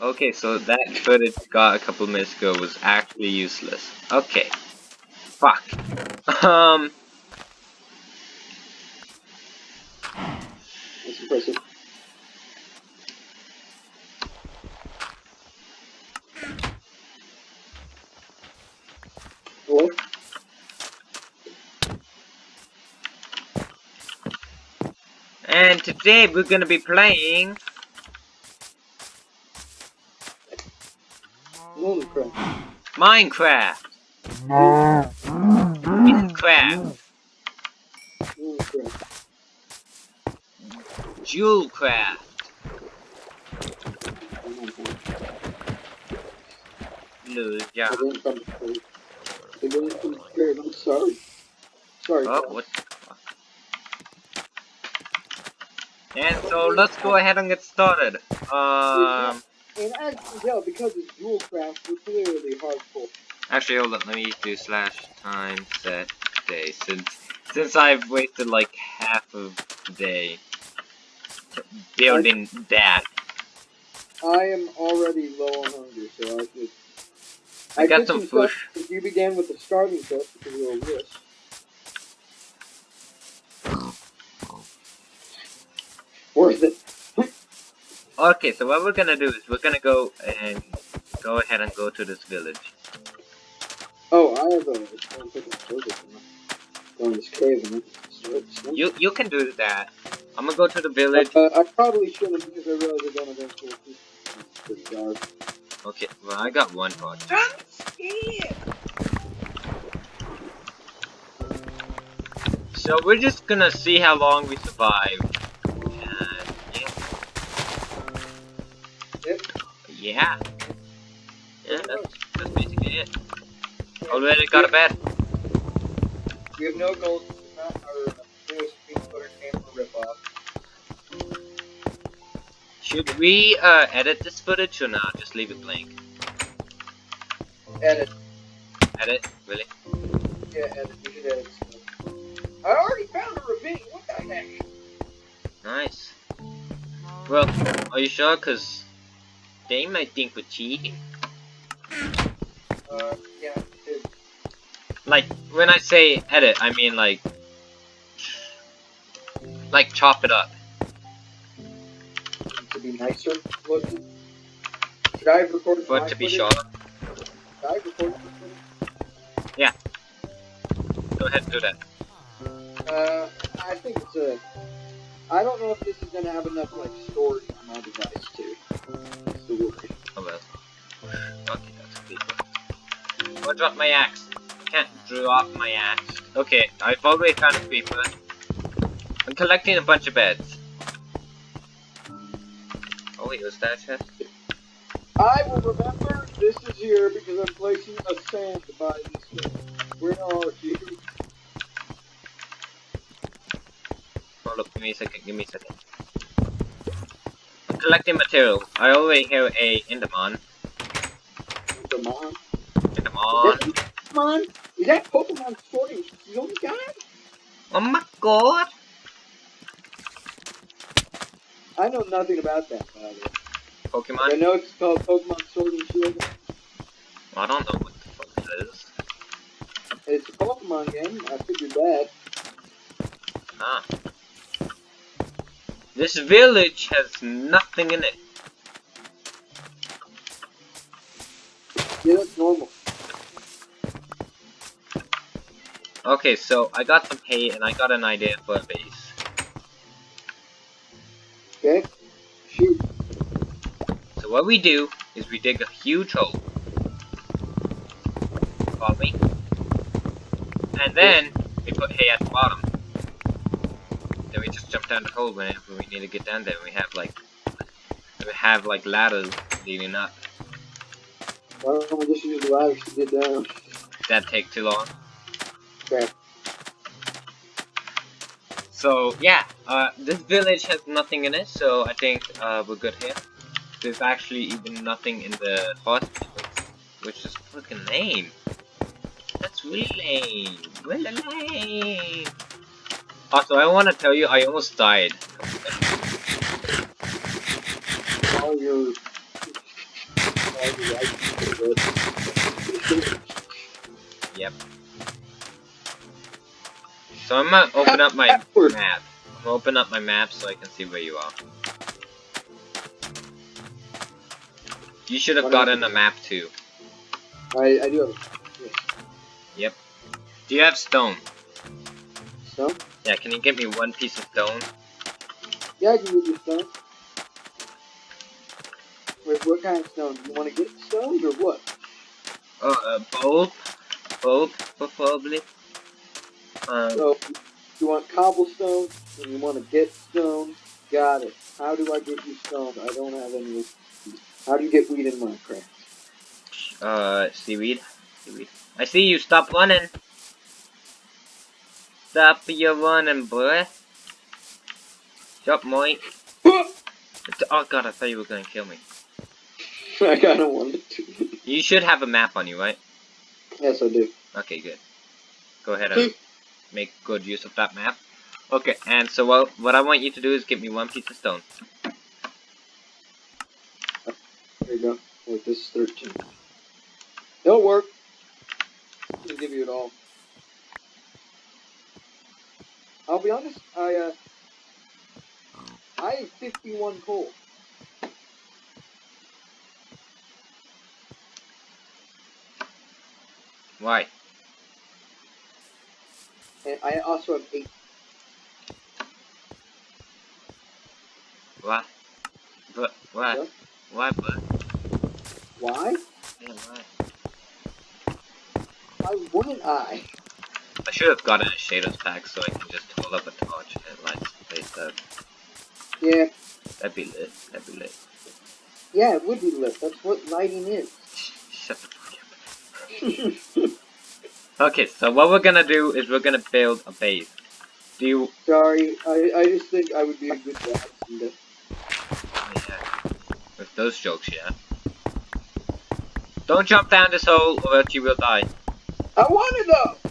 Okay, so that footage got a couple minutes ago was actually useless. Okay. Fuck. Um. That's impressive. What? And today we're gonna be playing. Minecraft. Minecraft. Jewelcraft. Prepared. I'm sorry. Sorry. Oh, what? And so let's go ahead and get started. Um, And as you can tell, because it's dual craft, we're clearly hardcore. actually, hold on. Let me do slash time set day since since I've wasted like half of the day building that. I am already low on hunger, so I could. I got some. If you began with the starting set because of a risk. Worth it. Okay, so what we're gonna do is we're gonna go and go ahead and go to this village. Oh, I have a. I'm taking a photo from. Go in this cave and. You you can do that. I'm gonna go to the village. Uh, I probably shouldn't because I realize I'm gonna eventually. It's pretty dark. Okay, well I got one part. So we're just gonna see how long we survive. Yeah. Yeah. That's, that's basically it. Already got a bed. We have no goals. Not our newest peanut camper ripoff. Should we uh, edit this footage or not? Just leave it blank. Edit. Edit? Really? Yeah, edit. We should edit. I already found a ravine. What the heck? Nice. Well, are you sure? Cause they might think we're cheating. Uh, yeah, Like, when I say edit, I mean like... Like, chop it up. to be nicer looking. Should I have recorded For it to be short. Should I have recorded my footage? Go ahead and do that. Uh, I think it's a. I don't know if this is gonna have enough like storage my device too. Oh well. Okay, that's one. Oh, I dropped my axe. I can't drop my axe. Okay, I've already found a creeper. I'm collecting a bunch of beds. Oh wait, was that a chest? I will remember this is here because I'm placing a sand by this thing. Where are you? Hold up, give me a second, give me a second. Collecting material. I already hear a Enderman. On. Enderman. Pokemon? Is that Pokemon Sword and Shield guy? Oh my god! I know nothing about that, by the way. I know it's called Pokemon Sword and Shield. I don't know what the fuck it is. It's a Pokemon game. I figured that. Ah. This village has nothing in it. Yeah, normal. Okay, so I got some hay and I got an idea for a base. Okay? Shoot. So what we do is we dig a huge hole. Follow me? And then we put hay at the bottom. Then we just jump down the hole whenever we need to get down there. We have like we have like ladders leading up. Why don't we just use the ladders to get down? That take too long. Okay. So yeah, uh, this village has nothing in it, so I think uh, we're good here. There's actually even nothing in the hospital, which is fucking lame. That's really lame. Really lame. Also, I want to tell you, I almost died. All your all the Yep. So I'm gonna open up my map. I'm gonna open up my map so I can see where you are. You should have gotten a map too. I, I do have Do you have stone? stone. Yeah, can you get me one piece of stone? Yeah, I can give you stone. Wait, what kind of stone? Do you want to get stones or what? Oh, uh, both? Both, preferably. Um, So, you want cobblestone and you want to get stone. Got it. How do I get you stone? I don't have any. How do you get weed in Minecraft? uh, seaweed. Seaweed. I see you, stop running! Stop your running, boy. Stop, Mike. Oh god, I thought you were gonna kill me. I kind of wanted to. You should have a map on you, right? yes, I do. Okay, good. Go ahead and hmm. make good use of that map. Okay, and so what, what I want you to do is give me one piece of stone. There you go. Wait, this is 13. It'll work. I'll give you it all. I'll be honest, I, uh, I have 51 coal. Why? And I also have 8. What? But, what? What? Why, but? Why? Yeah, why? Why wouldn't I? I should have gotten a shaders pack so I can just hold up a torch and it lights the place up. Yeah, That'd be lit. That'd be lit. yeah, it would be lit. That's what lighting is. Shut the fuck up. Okay, so what we're gonna do is we're gonna build a base. Do you... Sorry, I, I just think I would be a good dad. Yeah. With those jokes, yeah. Don't jump down this hole or else you will die. I want it though!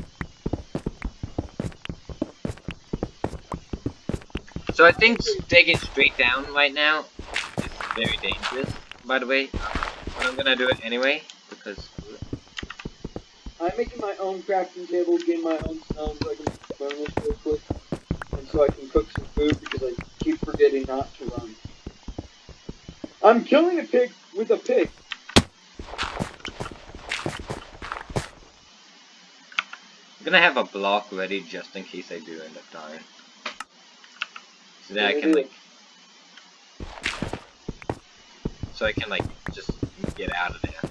So I think digging straight down right now is very dangerous, by the way. But I'm gonna do it anyway, because... I'm making my own crafting table, getting my own stone so I can burn this real quick. And so I can cook some food because I keep forgetting not to run. I'm killing a pig with a pig. I'm gonna have a block ready just in case I do end up dying. So that I can like... So I can like, just get out of there.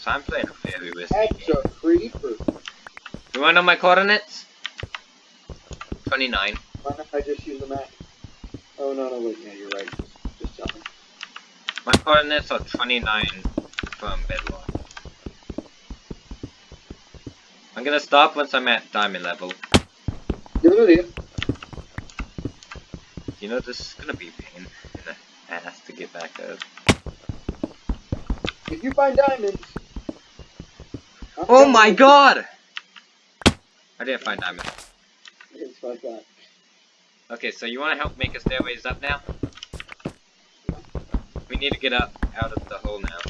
So I'm playing a very risky That's game. a creeper. You wanna know my coordinates? 29. Why not I just use a map? Oh no, no, wait, yeah, you're right. Just, just tell me. My coordinates are 29 from bedrock. I'm gonna stop once I'm at diamond level. Good idea. You know, this is gonna be a pain in the ass to get back up. If you find diamonds. I'm Oh my god! I didn't find diamonds. It's like that. Okay, so you wanna help make a stairways up now? We need to get up out of the hole now.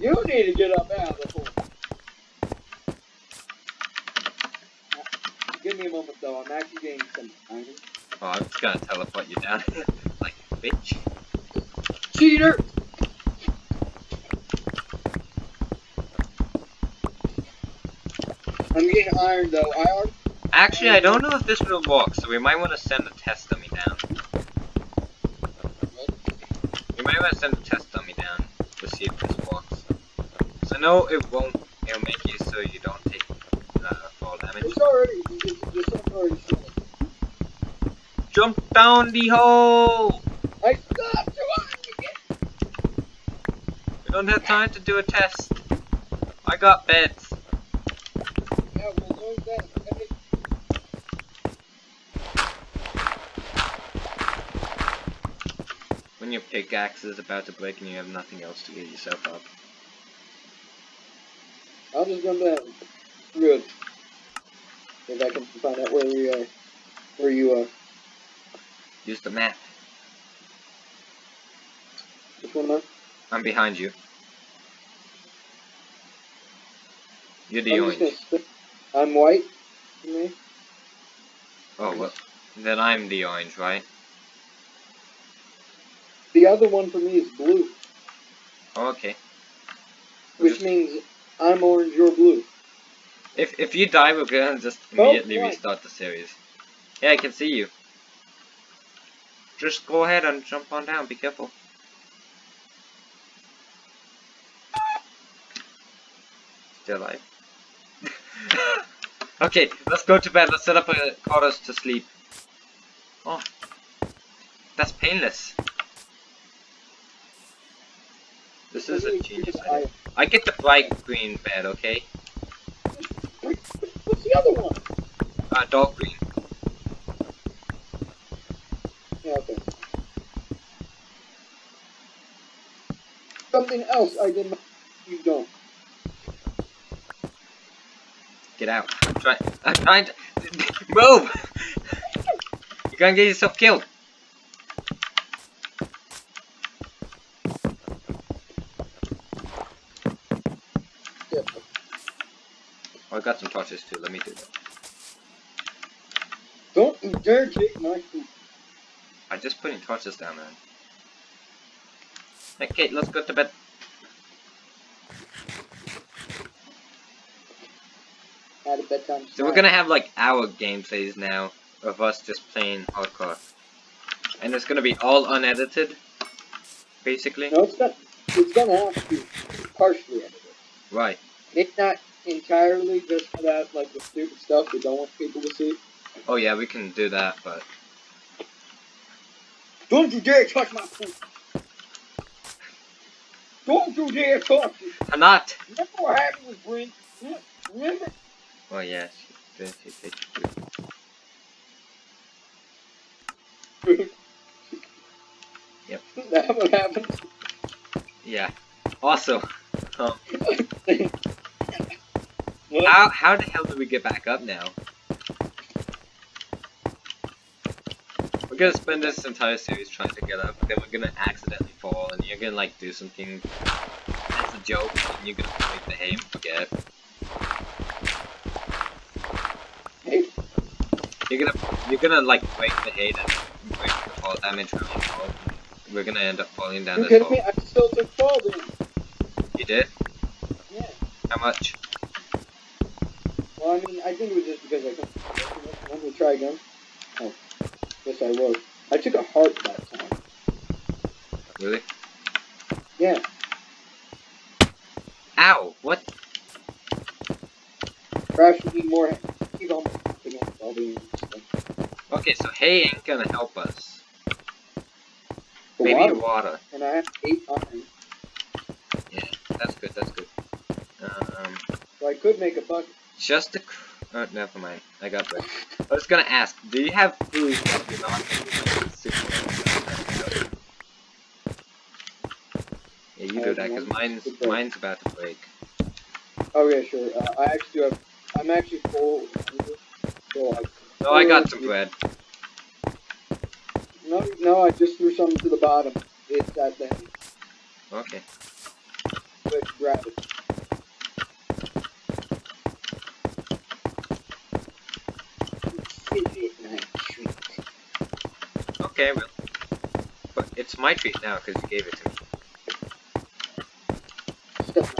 You need to get up out of the hole. Give me a moment though, I'm actually getting some diamonds. Oh, I'm just gonna teleport you down. like, bitch. Cheater! I'm getting iron though. I already Actually, I don't know if this will work, so we might want to send a test dummy down. We might want to send a test dummy down to see if this works. So no, it won't, it'll make you so you don't take uh, fall damage. It's already it's, it's already. Jump down the hole! I stopped trying We don't have time to do a test. I got beds. Yeah, well, there's that. When your pickaxe is about to break and you have nothing else to get yourself up. I'll just jump down. Good. If I can find out where we are. Where you are. Use the map. one am I'm behind you. You're the I'm orange. I'm white. For me. Oh, well, then I'm the orange, right? The other one for me is blue, Oh, okay. We'll which just- means I'm orange, you're blue. If if you die, we're gonna just Oh, immediately right. restart the series. Yeah, I can see you. Just go ahead and jump on down. Be careful. Still alive. okay, let's go to bed. Let's set up a quarters to sleep. Oh, that's painless. This is a Really, genius I- idea. I get the bright green bed, okay? What's the other one? Uh, dark green. Something else I did not. You don't. Get out. I'm trying. I'm trying to. Move! You're gonna get yourself killed. Yeah. Oh, I got some torches too. Let me do that. Don't you dare take my food. I'm just putting torches down there. Okay, let's go to bed. At a bedtime. So we're gonna have like hour gameplays now of us just playing hardcore, and it's gonna be all unedited, basically. No, it's gonna. It's gonna have to be partially edited. Right. It's not entirely just for that, like the stupid stuff we don't want people to see. Oh yeah, we can do that, but Don't you dare touch my food. Don't you dare touch it. I'm not. Remember what happened with Brent? Remember? Oh yes. This is it. Yep. That what happened. Yeah. Also, um, how how the hell do we get back up now? Gonna spend this entire series trying to get up, then we're gonna accidentally fall, and you're gonna like do something as a joke, and you're gonna break the hay and forget. Hey, You're gonna you're gonna like break the hay and break the fall damage from your fall. We're gonna end up falling down you this hole. me? I still took fall damage. You did? Yeah. How much? Well, I mean, I think it was just because I couldn't. Let me try again. Oh, yes, I was. I took a heart that time. Really? Yeah. Ow! What? Perhaps we need more. Keep on against all the stuff. Okay, so hay ain't gonna help us. The Maybe water, water. and I have eight iron, Yeah, That's good, that's good. Um, so I could make a bucket. just the. Oh, never mind. I got that. I was gonna ask, do you have food that you're not gonna be super Yeah, you do that, because mine's, mine's about to break. Oh yeah, sure. Uh, I actually have. I'm actually full. So I. No, I got some bread. No, no, I just threw something to the bottom. It's that thing. Okay. Quick, grab it. Okay, well. But it's my treat now, because you gave it to me. Stuff.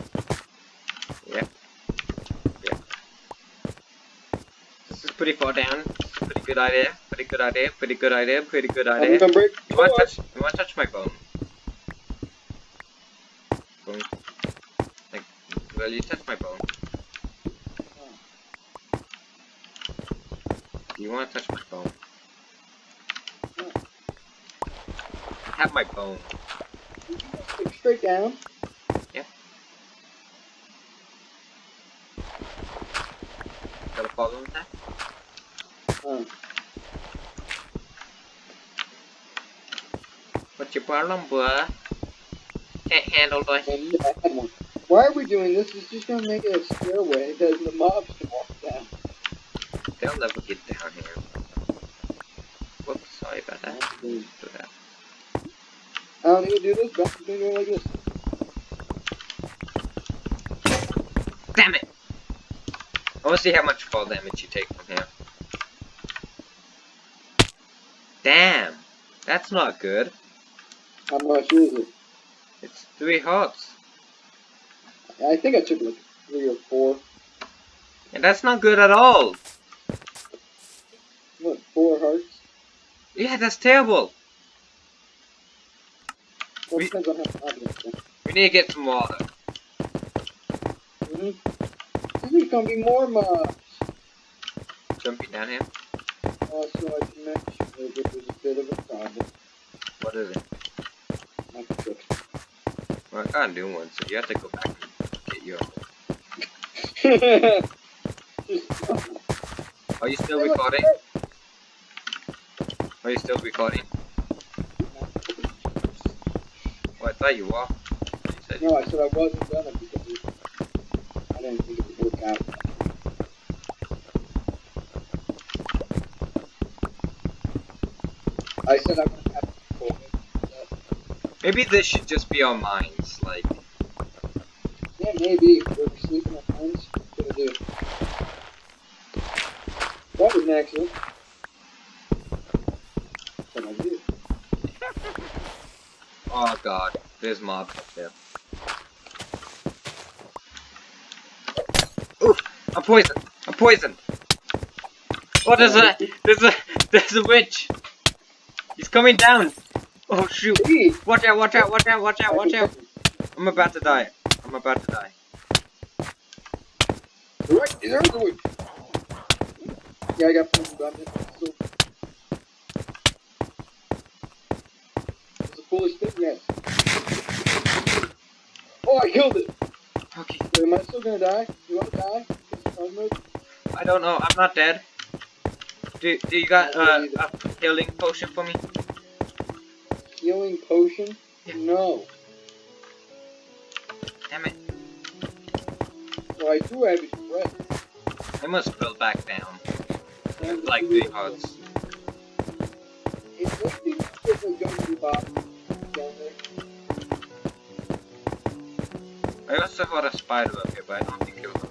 This is pretty far down. Pretty good idea. Pretty good idea. Pretty good idea. Pretty good idea. You want to touch? You want to touch my? Bone. Like, will you touch my bone? Do you want to touch my bone? No. Have my bone. Straight down. Yeah. Got a problem with that? Uh, What's your problem, bruh? Can't handle the heat. and I had one. Why are we doing this? It's just gonna make it a stairway that the mobs can walk down. They'll never get down here. Whoops, sorry about that. Do that. I don't to do this, but I'm gonna do it like this. Damn it! I want to see how much fall damage you take from here. Damn! That's not good. How much is it? It's three hearts. I think I took like three or four. And that's not good at all. What, four hearts? Yeah, that's terrible. We- depends on how confident I am. We need to get some water. Mm-hmm. There's gonna be more mobs. Jumping down here. Also, I can mention that there's a bit of a problem. What is it? I can fix Well, I got a new one, so you have to go back and get your. Are you still recording? Are you still recording? Oh, I thought you were. You No, I said I wasn't gonna because it, I didn't think it would work out. I said I'm gonna have it. Maybe this should just be our minds. Like, Yeah, maybe. We're sleeping at times. What do? That was an accident. What I do? oh god, there's mobs up there. Oof! I'm poisoned! I'm poisoned! Oh, there's a, there's a, there's a witch! He's coming down! Oh shoot! Watch out, watch out, watch out, watch out, watch out! I'm about to die. I'm about to die. Right, go. Yeah, I got poisoned on it. So. It's a foolish thing, yes. Oh, I killed it! Okay. Wait, am I still gonna die? You wanna die? I don't know, I'm not dead. Do, do you got uh, a healing potion for me? Healing potion? Yeah. No. Damn it. Well, I do have his breath. I must build back down. And Like the hearts. It would be if a junkie box down there. I also got a spider up here, but I don't think it was.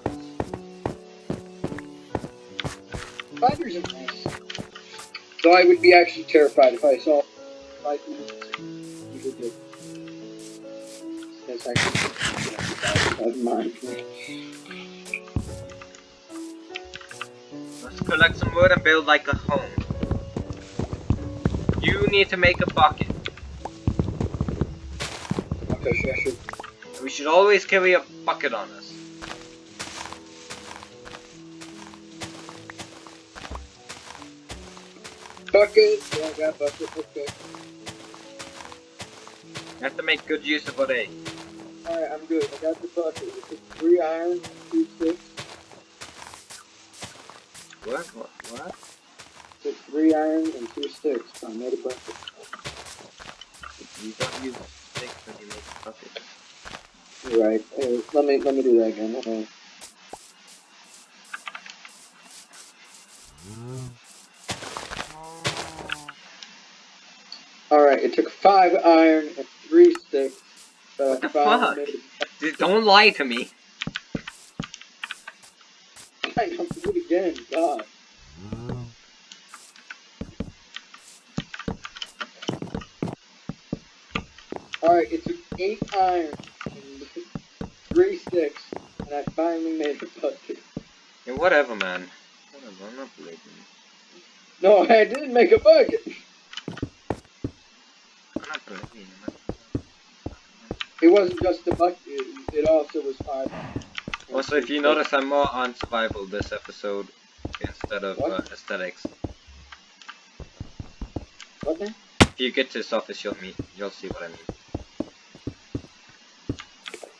Spiders are nice. So I would be actually terrified if I saw five minutes. You. That's actually mine. Let's collect some wood and build like a home. You need to make a bucket. Okay, sure, sure. We should always carry a bucket on us. Bucket. Yeah, I got bucket. Okay. You have to make good use of what a. Alright, I'm good. I got the bucket. It's three iron, two sticks. What? What? What? It's three iron and two sticks. I made a bucket. You don't use sticks when you make a bucket. Right. Hey, let me let me do that again. Hold on. Alright, it took five iron and three sticks. But What the fuck? Dude, don't lie to me. I have to do it again. God. Alright, it took eight iron three sticks, and I finally made a bucket. Yeah, whatever, man. Whatever, I'm not believing you. No, I didn't make a bucket. I'm not believing you, man. It wasn't just a bucket. It, it also was five. Also, if you notice, I'm more on survival this episode instead of uh, aesthetics. Then? If you get to this office, you'll meet, you'll see what I mean.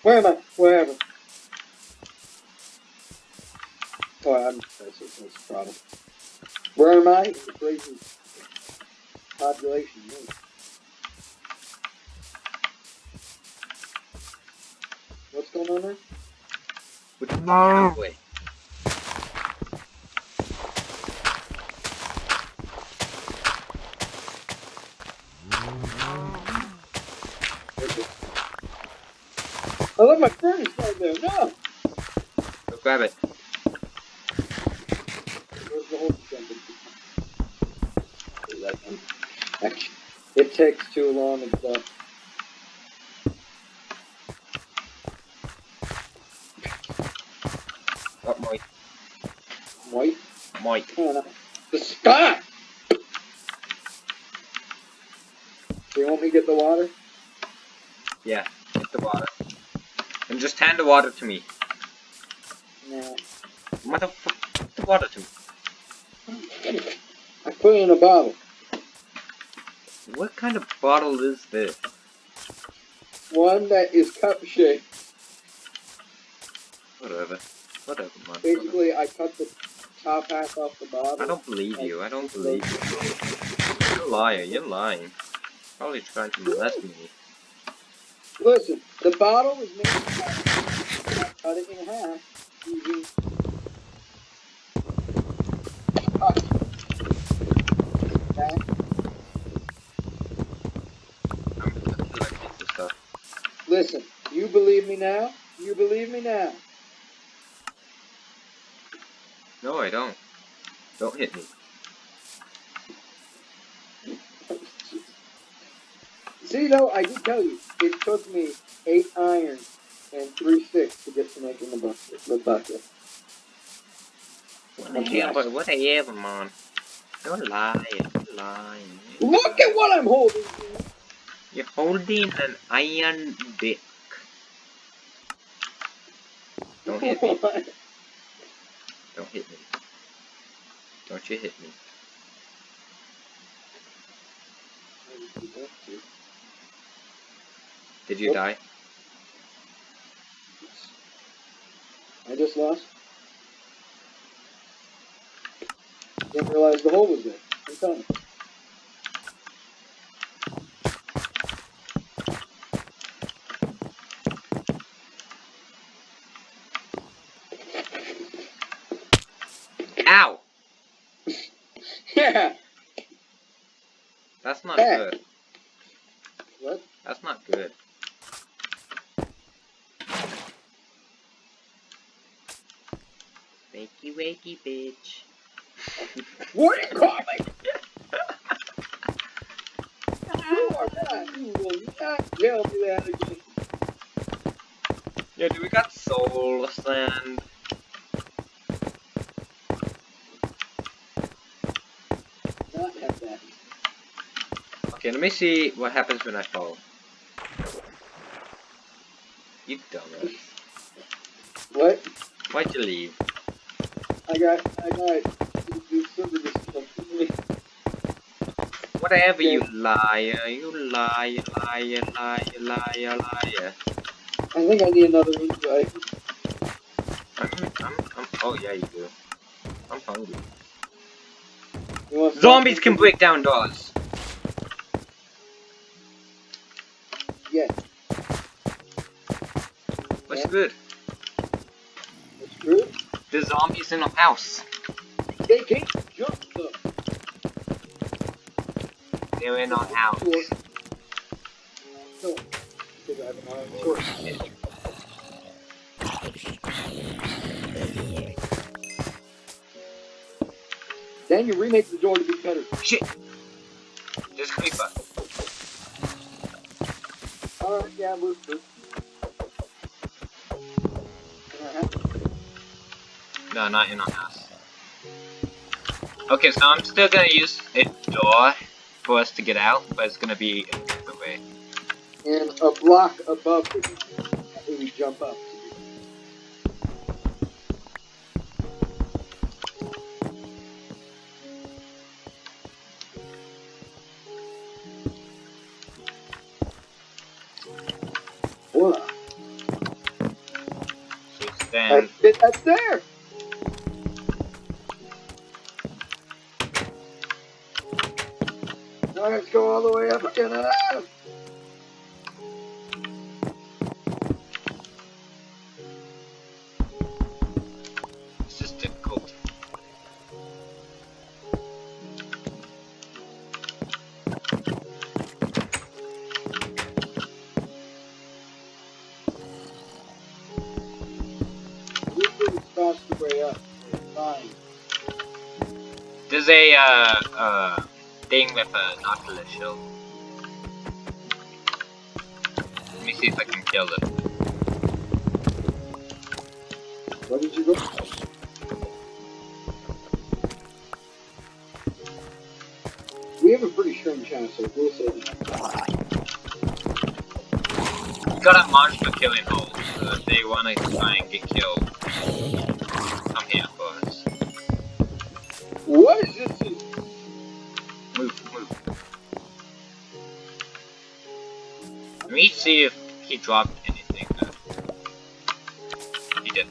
Where am I? Wherever. Oh, I'm, that's, a, that's a problem. Where am I? In the crazy population. yeah. What's going on there? Would no. Wait. I left my furnace down there. No. Go grab it. Where's the whole assembly? Actually, It takes too long and stuff. Uh, what Mike? Mike. Come on. The spot! Do you want me to get the water? Yeah, get the water. Just hand the water to me. No. Motherfucker, the water to me. I put it in a bottle. What kind of bottle is this? One that is cup shaped. Whatever. Whatever, man. Basically, I cut the top half off the bottle. I don't believe you. I don't believe you. You're a liar. You're lying. Probably trying to molest me. Listen, the bottle was made of cut it in half using. That. I'm I feel like this stuff. Listen, you believe me now? You believe me now? No, I don't. Don't hit me. See, though, I did tell you, it took me eight iron and three six to get to making the bucket. The bucket. Whatever, whatever, man. Don't lie. Don't lie. Look at what I'm holding! You're holding an iron dick. Don't hit me. Don't hit me. Don't you hit me. Did you Nope. die? I just lost. Didn't realize the hole was there. I'm telling you. Ow! Yeah. That's not Hey. good. What? That's not good. Wakey wakey bitch. What are you calling? you are not. You will not tell me that again. Yeah, dude, we got soul sand. Not have that. Okay, let me see what happens when I fall. You dumbass. What? Why'd you leave? I got. I got. You super disgusting. Whatever, you liar. You liar, liar, liar, liar, liar. I think I need another invite. I'm, I'm, I'm, oh yeah, you do. I'm hungry. Zombies can break down doors. Yes. What's Yeah. good? That's good? The zombies in the house. They can't jump though. They're in our house. No. Because I have an iron. Then you remake the door to be better. Shit! There's a creeper. Alright, yeah, move through. Uh-huh. No, not in our house. Okay, so I'm still gonna use a door for us to get out, but it's gonna be in the way. And a block above the we jump up. So stand. That's that's there! Now let's go all the way up again. There's a uh, uh, thing with a Nautilus shell. Let me see if I can kill it. Where did you go? We have a pretty strange chance, so we'll that. You gotta monster killing holes. So if they wanna try and get see if he dropped anything. He did.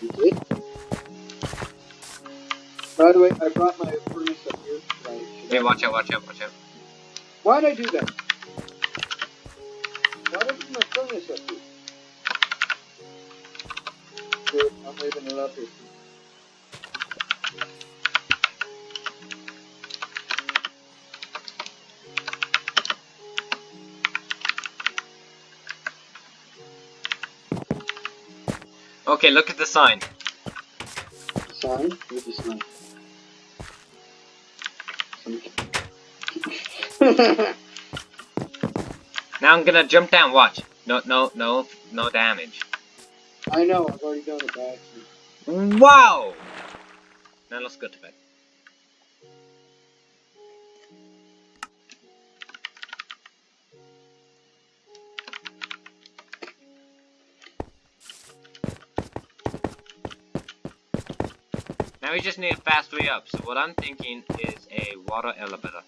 You did? By the way, I brought my furnace up here. Right, Hey, watch out, watch out, watch out. Why'd I do that? Why did I bring my furnace up here? Good, I'm leaving it up here. Okay, look at the sign. Sign? Where's the sign? Now I'm gonna jump down, watch. No, no, no, no damage. I know, I've already done it by accident. Wow! Now let's go to bed. Now we just need a fast way up, so what I'm thinking is a water elevator.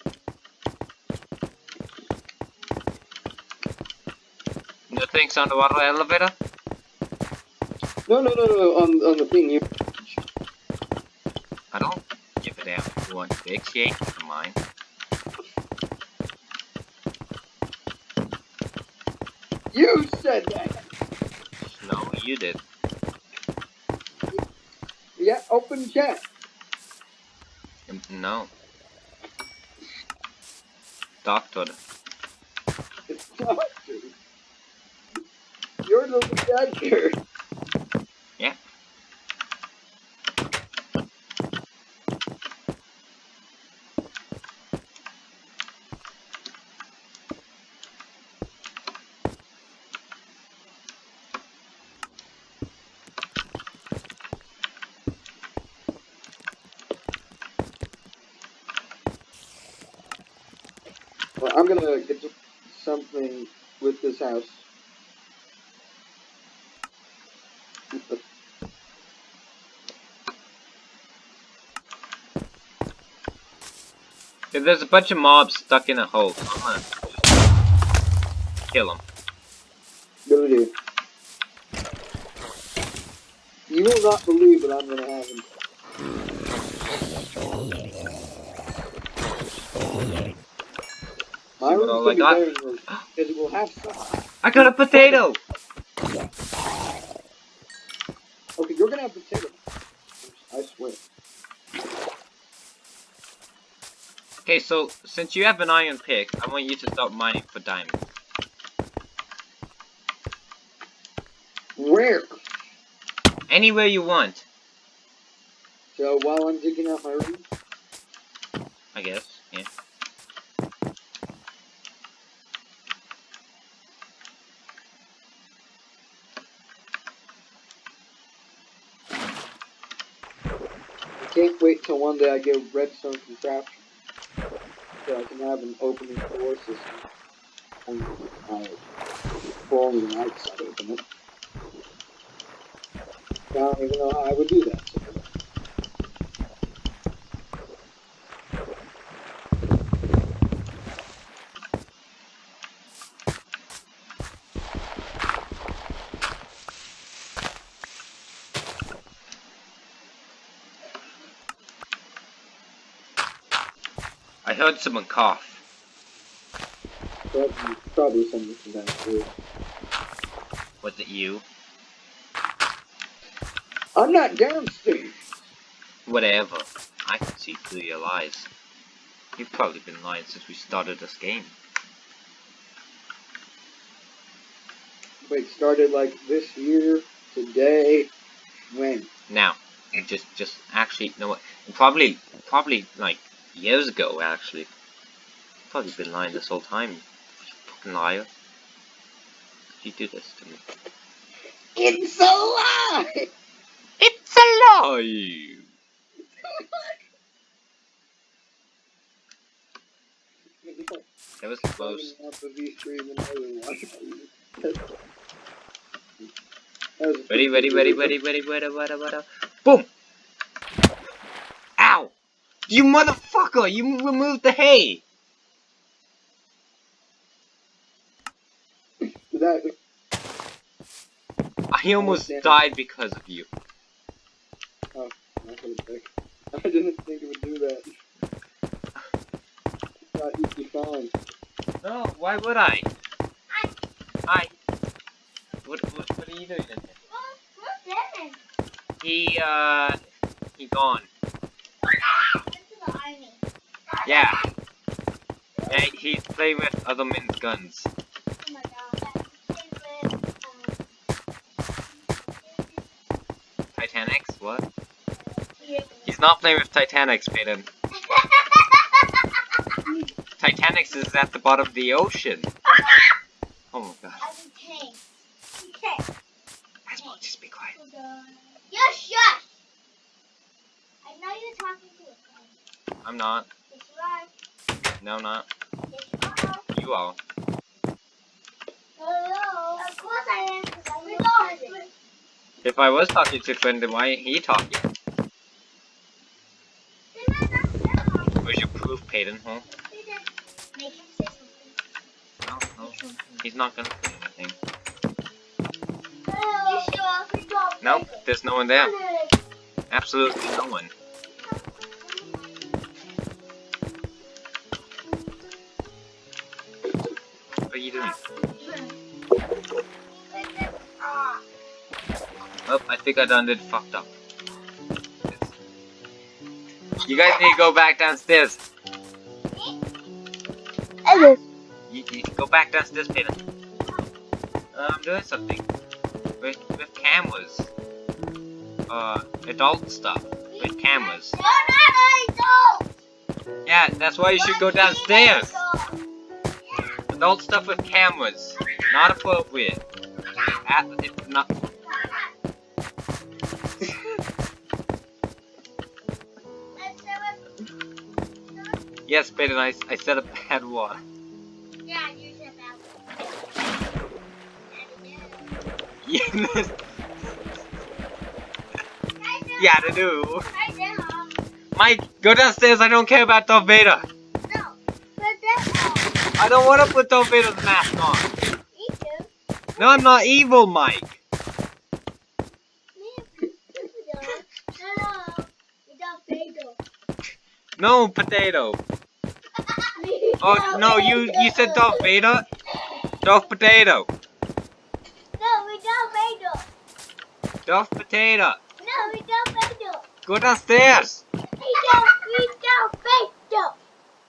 No thanks on the water elevator? No, no, no, no, on, on the thing you. I don't give a damn if you want to fixate mine. You said that! No, you did. Open chat. No. Doctor. True. You're the bad I'm gonna get something with this house. If there's a bunch of mobs stuck in a hole, I'm gonna kill them. You will not believe what I'm gonna have him. My See what room's all gonna I be got? better than yours, because it will have stuff. I got a potato! Okay, you're gonna have potato. I swear. Okay, so since you have an iron pick, I want you to start mining for diamonds. Where? Anywhere you want, So while I'm digging out my room, I guess. Wait till one day I get redstone contraption. So I can have an opening door system. And uh, I, only the nights I open it. I don't even know how I would do that. So. I heard someone cough. Probably, something from downstairs. Was it you? I'm not downstairs. Whatever. I can see through your lies. You've probably been lying since we started this game. Wait, started like this year, today, when? Now, And just, just actually, no, What? probably, probably like years ago. Actually, probably been lying this whole time. You fucking liar. You do this to me. It's a lie! It's a lie. That was close. Off the V3 and then I would watch That was a Ready, ready, ready, ready, ready, ready, ready, ready. Boom! Ow! You motherfucker! You removed the hay! That, I almost damn. died because of you. not. I didn't think it would do that. Thought you'd be fine. No, why would I? Hi. What, what, what are you doing? in here? Who's Devin? He, uh, he gone. This is the army. Yeah. Yeah, he's playing with other men's guns. Oh my god. That's his favorite, Titanics? What? He's not playing with Titanics, Peyton. Titanics is at the bottom of the ocean. Oh my god. As. Okay. Asmo, just be quiet. Yes, shush! I know you're talking to a friend. I'm not. No, you are. Hello. Of course I am. If I was talking to friend, then why ain't he talking? Where's your proof, Peyton, huh? Make him say something. No, no. He's not gonna say anything. Sure? Nope, there's no one there. Absolutely no one. I think I done did fucked up. You guys need to go back downstairs. You, you go back downstairs, Peter. Uh, I'm doing something with with cameras. Uh, adult stuff with cameras. You're not adult! Yeah, that's why you should go downstairs. Adult stuff with cameras. Not appropriate. At, not. Yes, Peter, I, I said a bad word. Yeah, you said that. Yes. yeah, to do. Mike, go downstairs. I don't care about Darth Vader. No. But that's I don't want to put Darth Vader's mask on. Me too. No, I'm not evil, Mike. Hello. We got. No, potato. Oh no, you you said Darth Vader. Darth Potato. No, we got bagel. Darth Potato. No, we got bagel. Go downstairs. We got, we got bagel.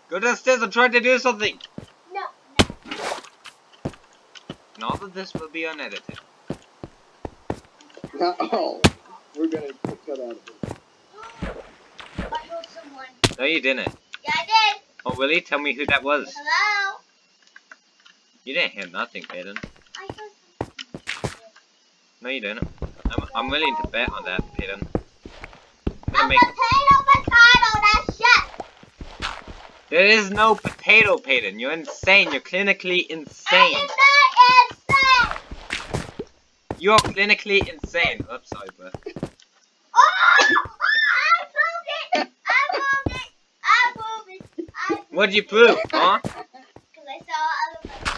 Go downstairs. I'm trying to do something. No. And all of this will be unedited. Not all. We're gonna cut out of it. I heard someone. No, you didn't. Yeah, I did. Oh, really? Tell me who that was. Hello. You didn't hear nothing, Peyton. I heard something. No, you didn't. I'm, I'm willing to bet on that, Peyton. I'm A make. potato, potato, that's shit. There is no potato, Peyton. You're insane. You're clinically I insane. am not insane. You're clinically insane. Oops, sorry, bro. Oh, I moved it. I moved it. I moved it. I moved What'd you prove, huh? Because I saw other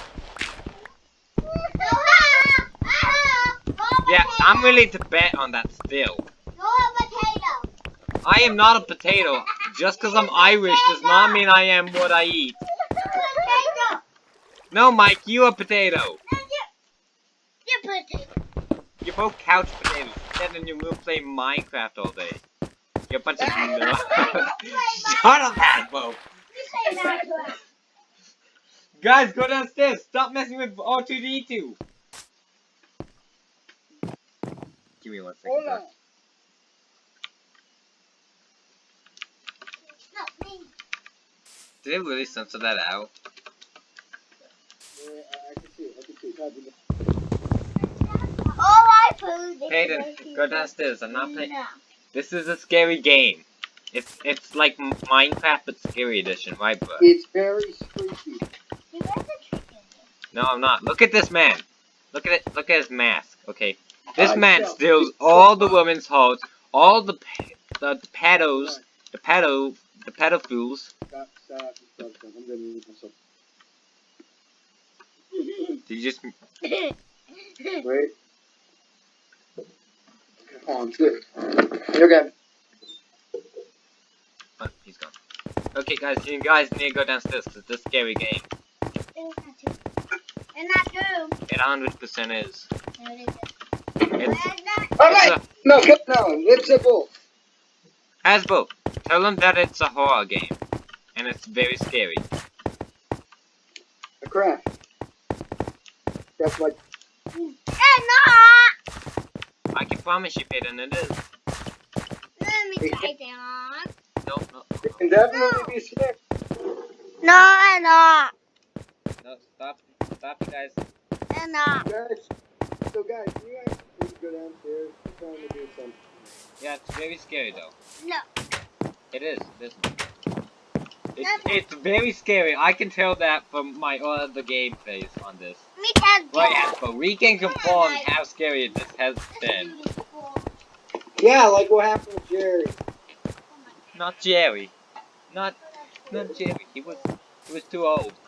Ah, ah, Yeah, I'm willing to bet on that still. You're a potato. I am not a potato. Just because I'm Irish does not mean I am what I eat. No, Mike, you a potato. No, you're, you're potato. You're both couch potatoes. Sit in your room play Minecraft all day. You're a bunch of no. Shut up, Hasbro. Guys, go downstairs. Stop messing with R2D2. Give me one second. Did they really censor that out? Yeah, I can see it. I can see it. All I Hayden, go downstairs. I'm not playing. No. This is a scary game. It's it's like Minecraft but scary edition, right, bro? It's very spooky. See, where's the chicken? No, I'm not. Look at this man. Look at it. Look at his mask. Okay, this I man steals all the so women's hearts, all the pe- the, the pedos, the pedo, the pedophiles. Stop, stop, stop, stop. I'm gonna mute myself. Did you just Wait. Come on, good. You're good. He's gone. Okay, guys, you guys need to go downstairs because this scary game. And not true. It 100% is. No, it isn't. It's, Where's it's right. No, come no. It's a bull. a, Hasbro, tell them that it's a horror game. And it's very scary. A crash. That's like And not. I can promise you, Peyton, it is. Let me try that. No, no, it can definitely be scary. No, and not. no, stop, stop, you guys. And not. Guys, so guys, you guys need to go downstairs. I'm trying to do something. Yeah, it's very scary though. No. It is, it is. It's, it's very scary. I can tell that from my other gameplays on this. Me too. Right, Hasbro, we can confirm how scary this has been. Yeah, like what happened with Jerry. Not Jerry. Not, not Jerry. He was, he was too old.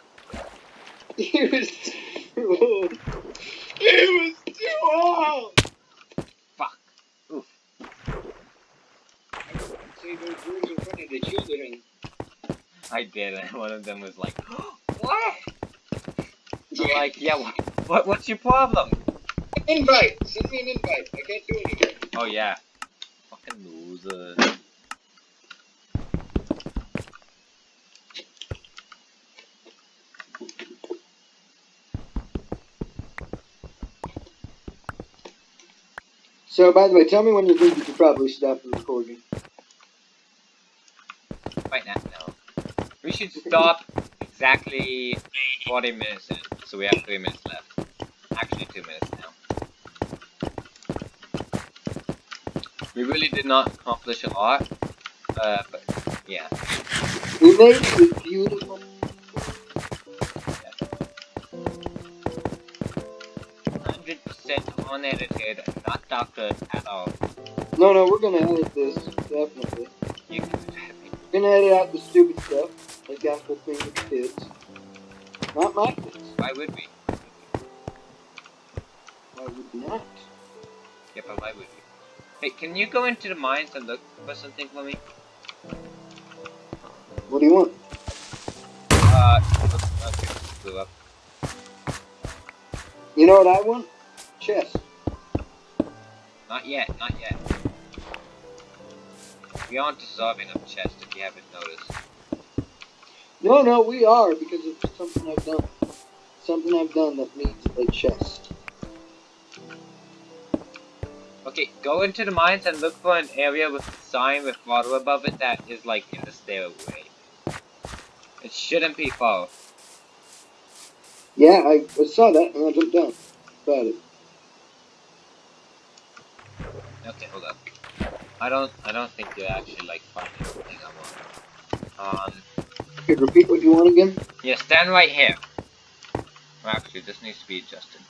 He was too old. He was too old. Fuck. Oof. Say those words in front of the children. I did, and one of them was like, "What?" I'm like, "Yeah, what, what? What's your problem?" Invite. Send me an invite. I can't do anything. Oh yeah. Fucking loser. So, by the way, tell me when you think you could probably stop the recording. Right now, no. We should stop exactly 40 minutes in, so we have 3 minutes left. Actually, 2 minutes now. We really did not accomplish a lot, uh, but yeah. We made this beautiful. Unedited, not doctored at all. No, no, we're gonna edit this definitely. You can We're gonna edit out the stupid stuff, like Apple thing with kids. Not my kids. Why would we? Why would we not? Yeah, but why would we? Hey, can you go into the mines and look for something for me? What do you want? Uh, okay, blew up. You know what I want? Chest. Not yet, not yet. We aren't deserving of chest if you haven't noticed. No, no, we are because of something I've done. Something I've done that needs a chest. Okay, go into the mines and look for an area with a sign with water above it that is like in the stairway. It shouldn't be far. Yeah, I, I saw that and I jumped down. Got it. Okay, hold up. I don't I don't think you actually like finding anything I want. Um Okay, repeat what you want again. yeah, stand right here. Well, actually this needs to be adjusted.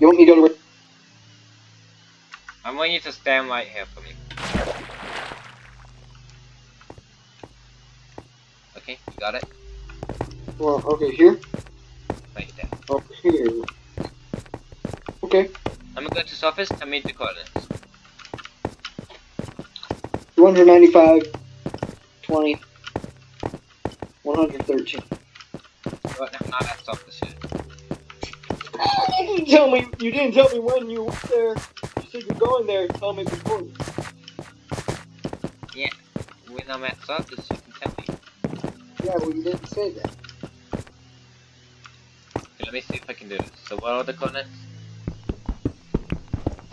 You want me to go to I want you to stand right here for me. Okay, you got it? Well, okay, here? Right there. Here. Okay. I'm gonna go to surface and meet the coordinates. 295, 20, 113. But no, not at surface yet. You didn't tell me, you didn't tell me when you were there. You said you're going there, tell me before. Yeah, when I'm at surface, you can tell me. Yeah, well, you didn't say that. Okay, let me see if I can do this. So what are the coordinates?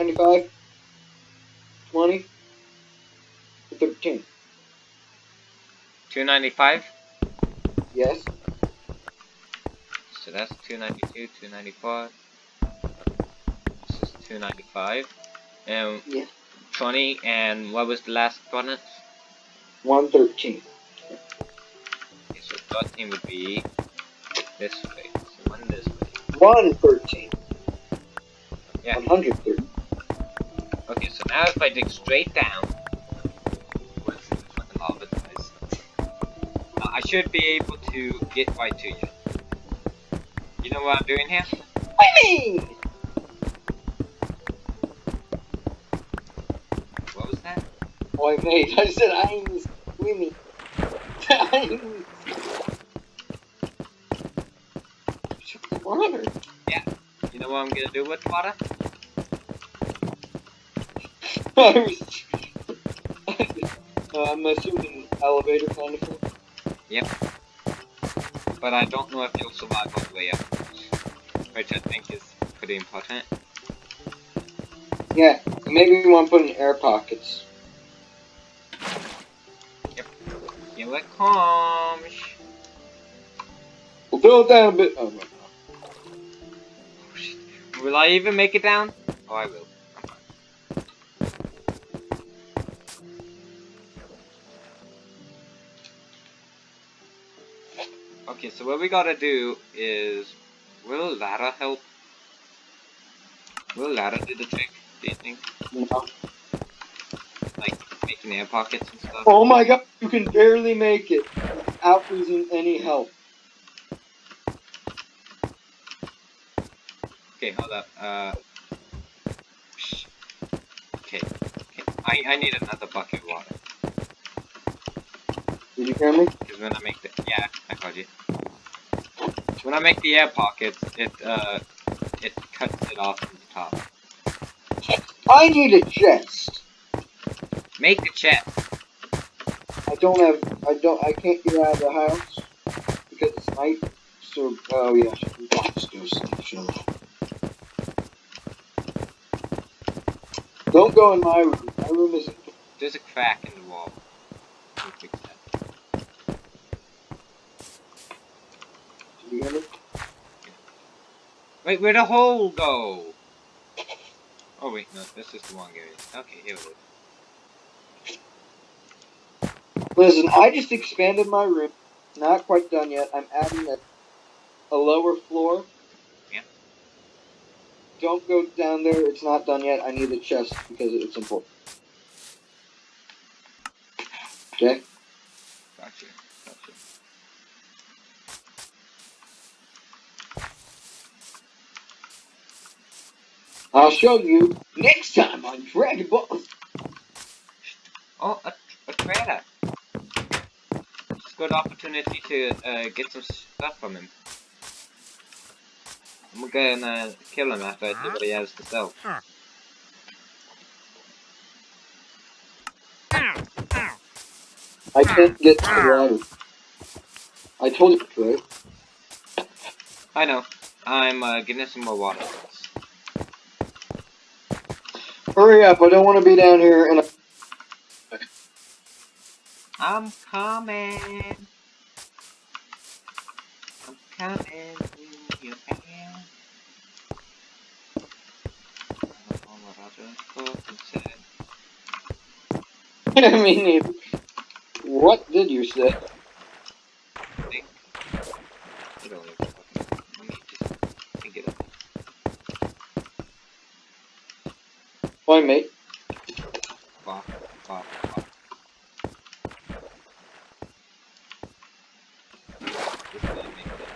95, 20, 13. 295. Yes. So that's 292, 295. This is 295. And Yeah. 20, and what was the last? One thirteen. Okay, so 13 would be this way. So one this way. One thirteen. Yeah. One hundred thirteen. Okay, so now if I dig straight down, what's the fucking lava? Uh, I should be able to get right to you. You know what I'm doing here? Swimming. What was that? Boy, mate, I said I'm swimming. I'm. Water. Yeah. You know what I'm gonna do with water? Uh, I'm assuming elevator kind of thing. Yep. But I don't know if you'll survive all the way up. Which I think is pretty important. Yeah, maybe we want to put in air pockets. Yep. Here it comes! We'll it down a bit. Oh, no. Oh. Will I even make it down? Oh, I will. So what we gotta do is... Will ladder help? Will ladder do the trick, do you think? No. Like, making air pockets and stuff? Oh my god, you can barely make it without losing any help. Okay, hold up. Uh... Okay, okay. I, I need another bucket of water. Did you hear me? Because when I make the yeah, I called you. When I make the air pockets, it uh, it cuts it off from the top. I need a chest. Make the chest. I don't have. I don't. I can't get out of the house because it's night. So, oh yeah, monsters. Sure. Don't go in my room. My room is. There's a crack in the wall. Let me fix that. Did you hear me? Wait, where'd the hole go? Oh wait, no, this is the wrong area. Okay, here it is. Listen, I just expanded my room. Not quite done yet. I'm adding a, a lower floor. Yeah. Don't go down there. It's not done yet. I need a chest because it's important. Okay? Gotcha. Gotcha. I'll show you next time on Dragon Ball. Oh, a, a. It's a good opportunity to uh, get some stuff from him. I'm gonna kill him after I see what he has to sell. I can't get to the water. I told you, right? I know. I'm uh, getting some more water. Hurry up! I don't want to be down here and. I'm coming. I'm coming to your hand. I don't know what Roger fucking said. I mean, what did you say? I think. I don't even fucking. Let me just think it up. Why, mate? Fuck, fuck, fuck. This doesn't make sense.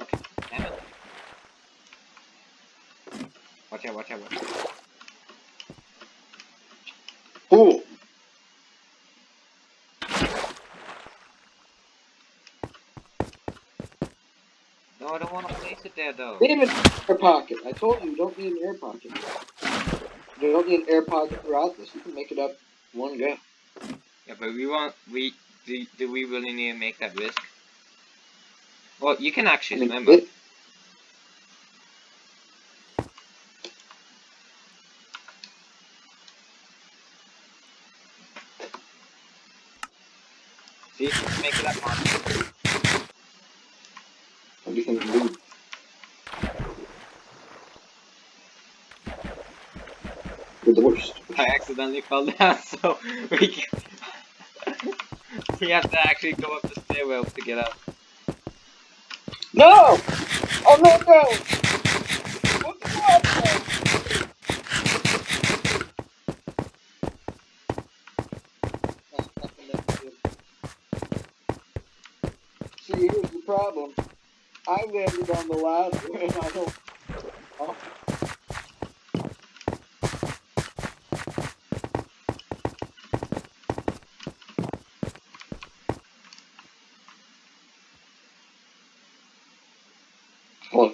Okay, damn it. Watch out, watch out, watch out. Cool. No, I don't want to place it there though. Leave an air pocket. I told you, you don't need an air pocket. You don't need an air pocket throughout this. You can make it up one go. Yeah, but we want, we, do, do we really need to make that risk? Well, you can I actually mean, remember. it- See, make it up, Monty. Everything's moved. You're the worst. I accidentally fell down, so we can... we have to actually go up the stairwell to get up. No! Oh no no! What the fuck? See, here's the problem. I landed on the ladder and I don't. Oh. Hold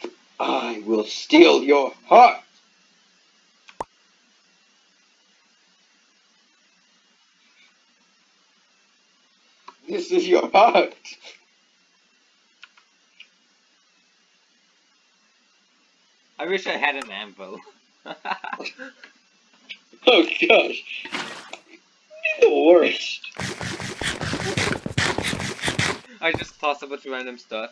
on. I will steal your heart. This is your heart. I wish I had an anvil. Oh gosh. You're the worst. I just toss a bunch of random stuff.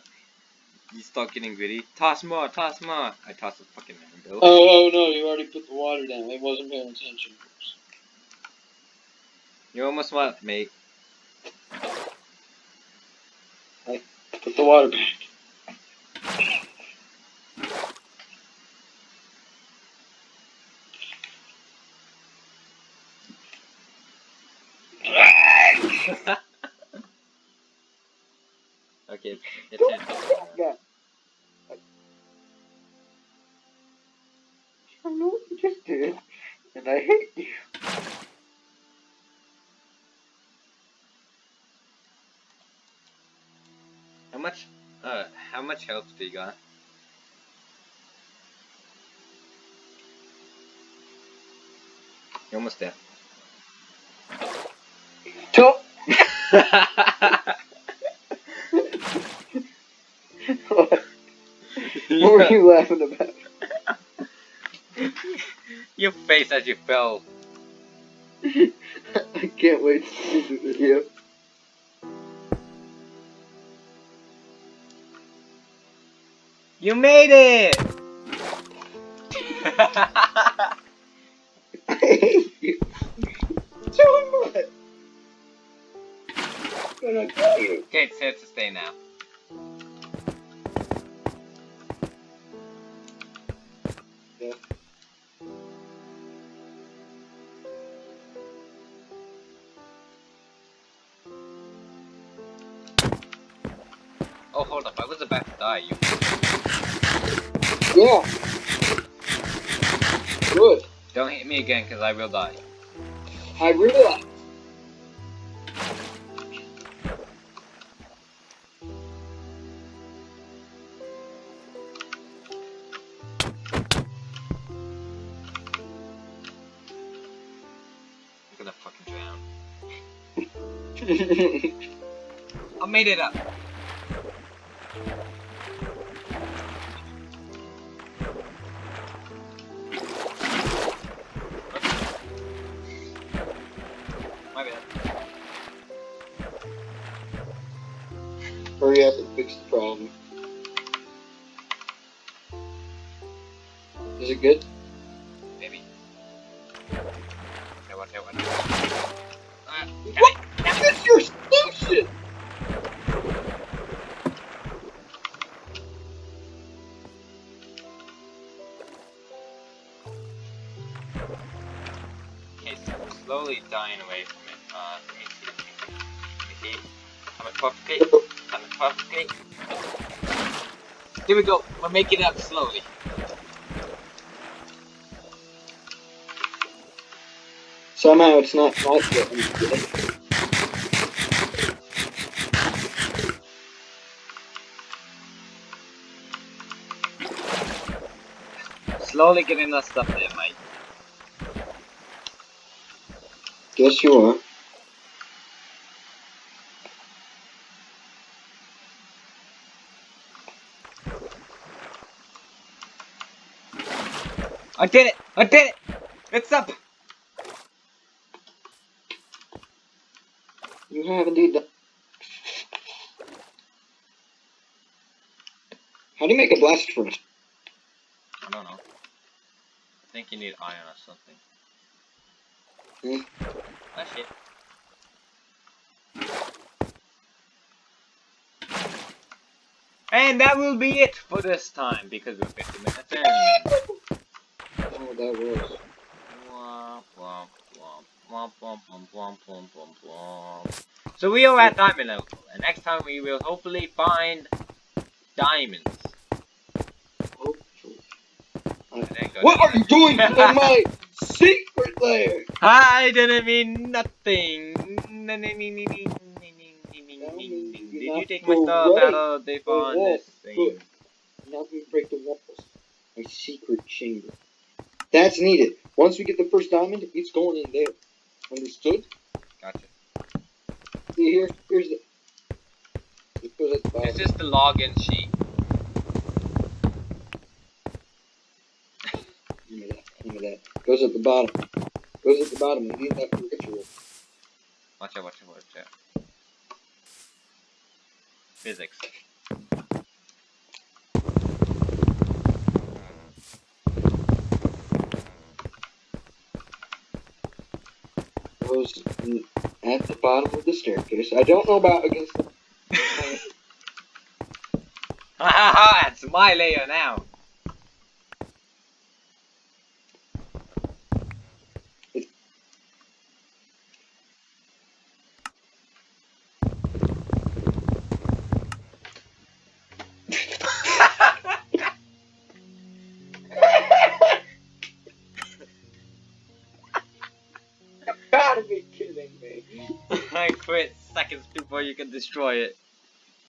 You start getting greedy. Toss more, toss more. I toss a fucking anvil. Oh, oh no, you already put the water down. I wasn't paying attention. You're almost what, mate? Put the water back. okay, it's much health do you got? You're almost there. Don't. what were you laughing about? Your face as you fell. I can't wait to see the video. You made it! I hate you. So much. But I tell you. okay, it's here to stay now. Again, because I will die. I realize. I'm gonna fucking drown. I made it up. Hurry up and fix the problem. Is it good? Maybe. Okay, what, okay, what? Uh, Here we go. We're making it up slowly. Somehow it's not good. Slowly getting that stuff there, mate. Guess you are. I did it! I did it! It's up! You have indeed done. How do you make a blast furnace? I don't know. I think you need iron or something. Hmm? That's it. And that will be it for this time because we're 50 minutes in know what that was. So we are at diamond level, and next time we will hopefully find diamonds. What are you doing my secret lair? I didn't mean nothing. Did you take my stuff out of the furnace thing? Now we break the walls. My secret chamber. That's needed. Once we get the first diamond, it's going in there. Understood? Gotcha. See here? Here's the. It goes at the. This is the login sheet. Give me that. Give me that. Goes at the bottom. Goes at the bottom. We need that for ritual. Watch out, watch out, watch out. Physics. In- at the bottom of the staircase. I don't know about against the. Ha ha ha! It's my layer now. You can destroy it.